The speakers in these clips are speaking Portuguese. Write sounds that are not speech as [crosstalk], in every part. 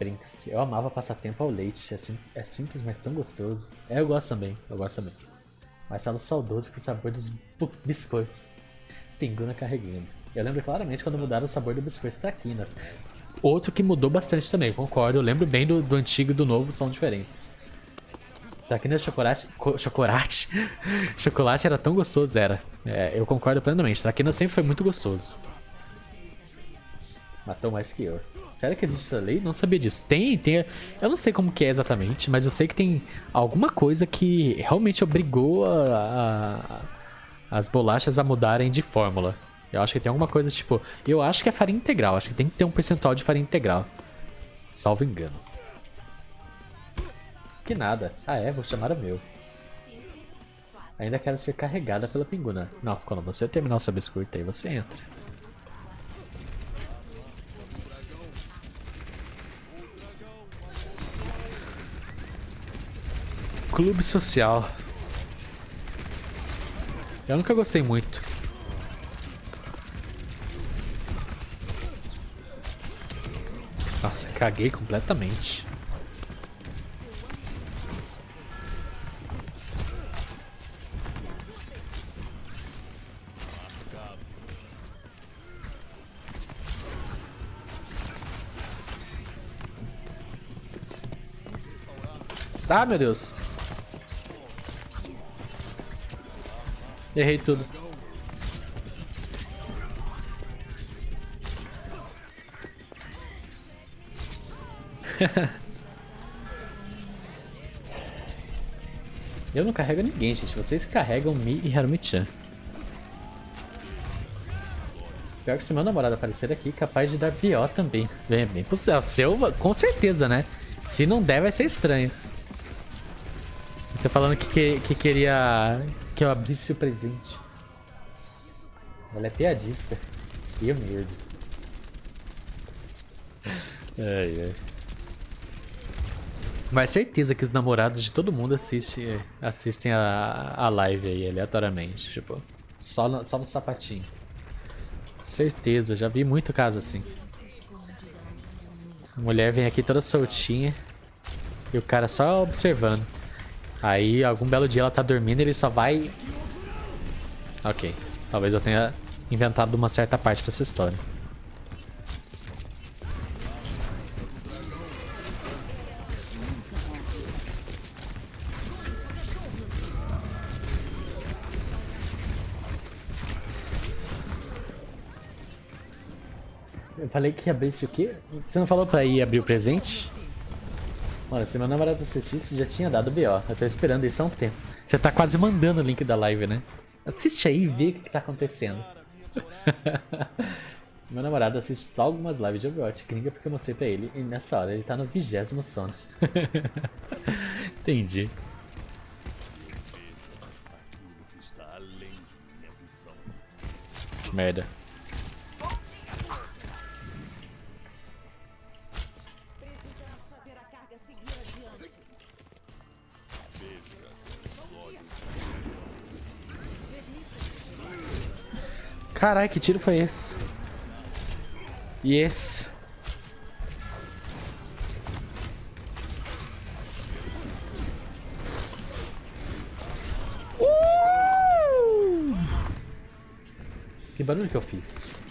Brinks. Eu amava passar tempo ao leite. É, sim, é simples, mas tão gostoso. É, eu gosto também. Eu gosto também. Marcelo saudoso com o sabor dos biscoitos. Pinguna carregando. Eu lembro claramente quando mudaram o sabor do biscoito traquinas. Outro que mudou bastante também, concordo. Eu lembro bem do, do antigo e do novo, são diferentes. Traquinas chocolate... chocolate? [laughs] chocolate era tão gostoso, era. É, eu concordo plenamente. Traquinas sempre foi muito gostoso. Matou mais que eu. Será que existe essa lei? Não sabia disso. Tem, tem. Eu não sei como que é exatamente, mas eu sei que tem alguma coisa que realmente obrigou a, a, as bolachas a mudarem de fórmula. Eu acho que tem alguma coisa tipo. Eu acho que é farinha integral. Acho que tem que ter um percentual de farinha integral. Salvo engano. Que nada. Ah é, vou chamar o meu. Ainda quero ser carregada pela pinguna. Não, quando você terminar o seu biscoito aí, você entra. Clube social. Eu nunca gostei muito. Nossa, caguei completamente. Ah, meu Deus. Errei tudo. [laughs] Eu não carrego ninguém, gente. Vocês carregam Mi e Harumi-chan. Pior que se meu namorado aparecer aqui, capaz de dar BO também. Vem, bem possível. Seu, com certeza, né? Se não der, vai ser estranho. Você falando que, que, que queria que eu abrisse o presente. Ela é piadista. E eu medo. Ai, ai. Mas certeza que os namorados de todo mundo assiste, assistem a, a live aí, aleatoriamente. Tipo, só no, só no sapatinho. Certeza, já vi muito caso assim. A mulher vem aqui toda soltinha e o cara só observando. Aí, algum belo dia ela tá dormindo ele só vai... Ok. Talvez eu tenha inventado uma certa parte dessa história. Eu falei que ia abrir o quê? Você não falou pra ir abrir o presente? Mano, se meu namorado assistisse, já tinha dado BO. Eu tô esperando isso há um tempo. Você tá quase mandando o link da live, né? Assiste aí e vê o que, que tá acontecendo. [laughs] meu namorado assiste só algumas lives de Overwatch gringa porque eu mostrei pra ele. E nessa hora ele tá no vigésimo sono. [laughs] Entendi. Merda. Caralho, que tiro foi esse? E esse? Uh! Que barulho que eu fiz?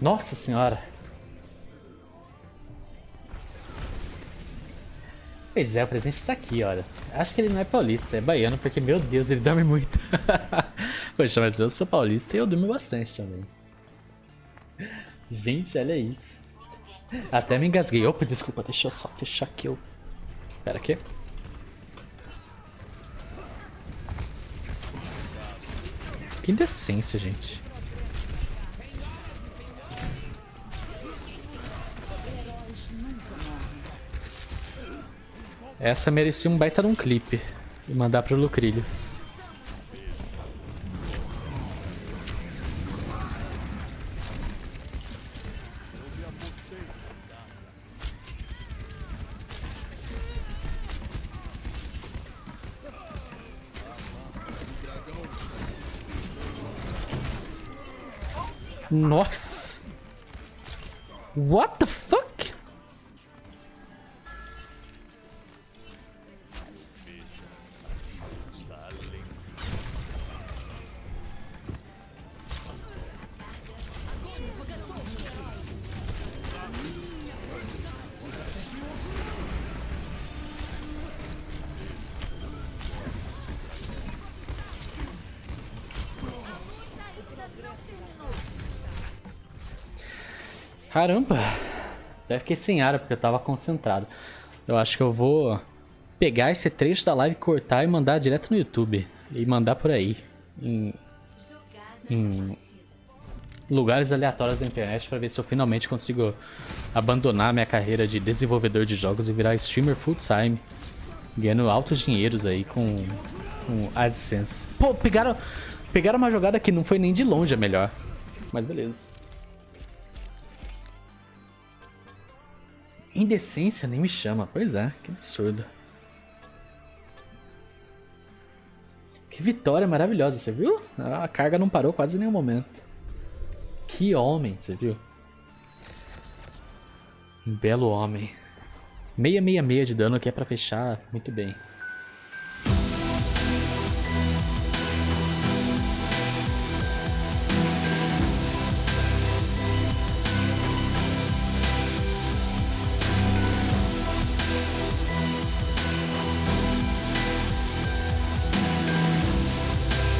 Nossa senhora. Pois é, o presente tá aqui, olha. Acho que ele não é paulista, é baiano, porque, meu Deus, ele dorme muito. [laughs] Poxa, mas eu sou paulista e eu durmo bastante também. Gente, olha isso. Até me engasguei. Opa, desculpa, deixa eu só fechar aqui o... Pera aqui. Que indecência, gente. Essa merecia um baita de um clipe. E mandar pro Lucrilhos. Nossa! What the fuck? Caramba! Até fiquei sem ar porque eu tava concentrado. Eu acho que eu vou pegar esse trecho da live, cortar e mandar direto no YouTube. E mandar por aí. Em, em lugares aleatórios da internet para ver se eu finalmente consigo abandonar minha carreira de desenvolvedor de jogos e virar streamer full time. Ganhando altos dinheiros aí com, com AdSense. Pô, pegaram, pegaram uma jogada que não foi nem de longe a melhor. Mas beleza. Indecência nem me chama. Pois é, que absurdo. Que vitória maravilhosa, você viu? A carga não parou quase em nenhum momento. Que homem, você viu? Um belo homem. 666 de dano aqui é pra fechar muito bem.